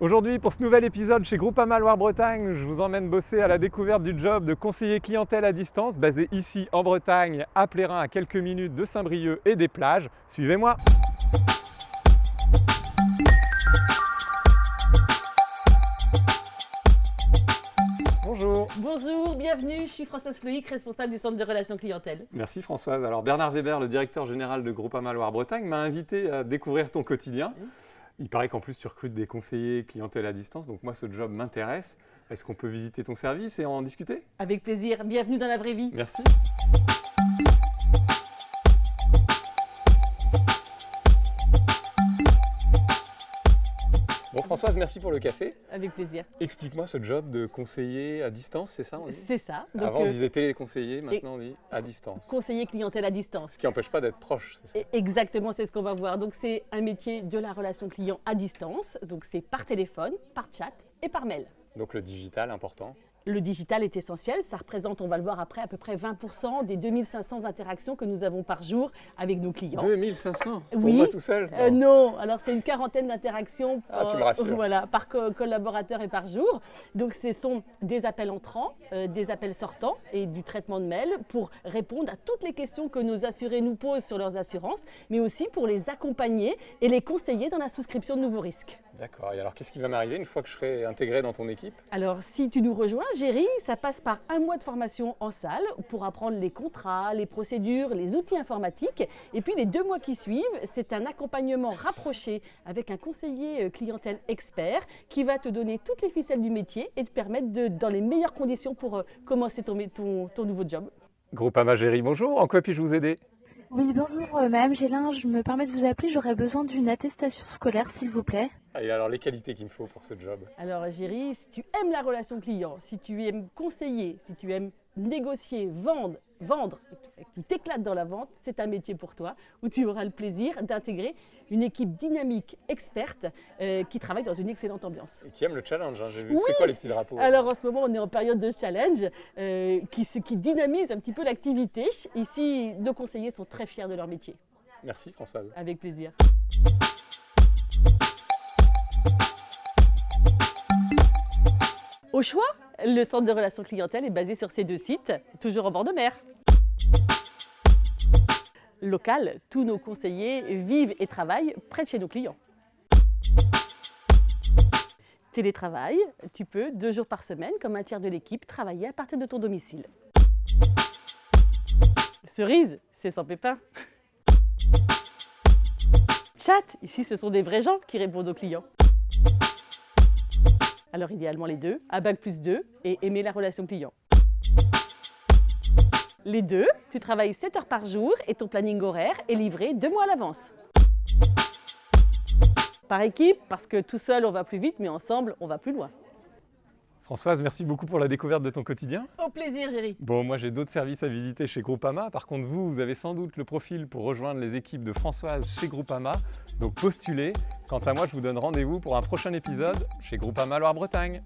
Aujourd'hui, pour ce nouvel épisode chez Groupama Loire-Bretagne, je vous emmène bosser à la découverte du job de conseiller clientèle à distance, basé ici en Bretagne, à Plérin, à quelques minutes de Saint-Brieuc et des plages. Suivez-moi Bonjour Bonjour, bienvenue, je suis Françoise Floïc, responsable du centre de relations clientèle. Merci Françoise. Alors Bernard Weber, le directeur général de Groupama Loire-Bretagne, m'a invité à découvrir ton quotidien. Il paraît qu'en plus tu recrutes des conseillers clientèle à distance, donc moi ce job m'intéresse. Est-ce qu'on peut visiter ton service et en discuter? Avec plaisir, bienvenue dans la vraie vie. Merci. Bon Françoise, merci pour le café. Avec plaisir. Explique-moi ce job de conseiller à distance, c'est ça C'est ça. Donc, Avant on euh, disait téléconseiller, maintenant on dit à distance. Conseiller clientèle à distance. Ce qui n'empêche pas d'être proche, c'est ça? Exactement, c'est ce qu'on va voir. Donc c'est un métier de la relation client à distance. Donc c'est par téléphone, par chat et par mail. Donc le digital important. Le digital est essentiel, ça représente, on va le voir après, à peu près 20% des 2500 interactions que nous avons par jour avec nos clients. 2500 Pour Oui. moi tout seul Euh, non, alors c'est une quarantaine d'interactions Ah, voilà, par co- collaborateur et par jour. Donc ce sont des appels entrants, euh, des appels sortants et du traitement de mail pour répondre à toutes les questions que nos assurés nous posent sur leurs assurances, mais aussi pour les accompagner et les conseiller dans la souscription de nouveaux risques. D'accord, et alors qu'est-ce qui va m'arriver une fois que je serai intégré dans ton équipe? Alors, si tu nous rejoins, Géry, ça passe par un mois de formation en salle pour apprendre les contrats, les procédures, les outils informatiques. Et puis, les deux mois qui suivent, c'est un accompagnement rapproché avec un conseiller euh, clientèle expert qui va te donner toutes les ficelles du métier et te permettre de, dans les meilleures conditions pour euh, commencer ton, ton, ton nouveau job. Groupama Géry, bonjour, en quoi puis-je vous aider? Oui, bonjour euh, Madame Gélin, je me permets de vous appeler, j'aurais besoin d'une attestation scolaire s'il vous plaît. Et alors les qualités qu'il me faut pour ce job Alors, Géry, si tu aimes la relation client, si tu aimes conseiller, si tu aimes négocier, vendre, vendre, tu t'éclates dans la vente, c'est un métier pour toi où tu auras le plaisir d'intégrer une équipe dynamique, experte, euh, qui travaille dans une excellente ambiance. Et qui aime le challenge, hein, j'ai vu. Oui. C'est quoi les petits drapeaux Alors en ce moment, on est en période de challenge euh, qui, qui dynamise un petit peu l'activité. Ici, nos conseillers sont très fiers de leur métier. Merci Françoise. Avec plaisir. Au choix, le centre de relations clientèle est basé sur ces deux sites, toujours en bord de mer. Local, tous nos conseillers vivent et travaillent près de chez nos clients. Télétravail, tu peux deux jours par semaine, comme un tiers de l'équipe, travailler à partir de ton domicile. Cerise, c'est sans pépin. Chat, ici ce sont des vrais gens qui répondent aux clients. Alors idéalement les deux, à plus 2 et aimer la relation client. Les deux, tu travailles 7 heures par jour et ton planning horaire est livré deux mois à l'avance. Par équipe, parce que tout seul on va plus vite, mais ensemble on va plus loin. Françoise, merci beaucoup pour la découverte de ton quotidien. Au plaisir, Géry. Bon, moi j'ai d'autres services à visiter chez Groupama. Par contre, vous, vous avez sans doute le profil pour rejoindre les équipes de Françoise chez Groupama. Donc postulez. Quant à moi, je vous donne rendez-vous pour un prochain épisode chez Groupama Loire-Bretagne.